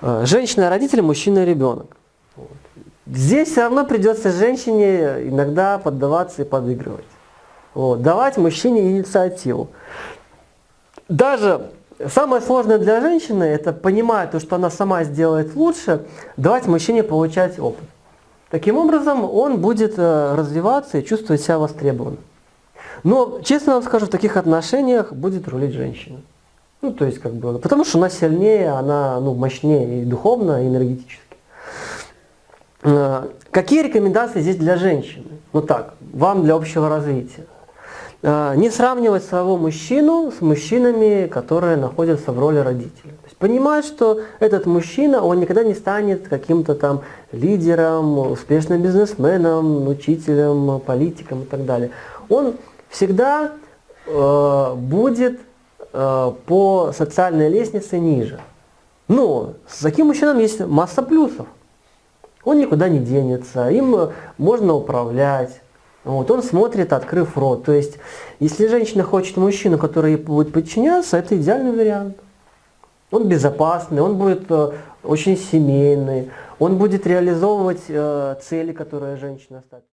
Э, Женщина родитель, мужчина ребенок. Здесь все равно придется женщине иногда поддаваться и подыгрывать. Вот. Давать мужчине инициативу. Даже самое сложное для женщины, это понимая то, что она сама сделает лучше, давать мужчине получать опыт. Таким образом, он будет э, развиваться и чувствовать себя востребованным. Но, честно вам скажу, в таких отношениях будет рулить женщина. Ну, то есть, как бы, потому что она сильнее, она ну, мощнее и духовно, и энергетически. Э, какие рекомендации здесь для женщины? Ну так, вам для общего развития. Э, не сравнивать своего мужчину с мужчинами, которые находятся в роли родителя. То есть понимать, что этот мужчина, он никогда не станет каким-то там лидером, успешным бизнесменом, учителем, политиком и так далее. Он всегда э, будет э, по социальной лестнице ниже. Но с таким мужчинам есть масса плюсов. Он никуда не денется, им можно управлять. Вот, он смотрит, открыв рот. То есть, если женщина хочет мужчину, который ей будет подчиняться, это идеальный вариант. Он безопасный, он будет э, очень семейный, он будет реализовывать э, цели, которые женщина ставит.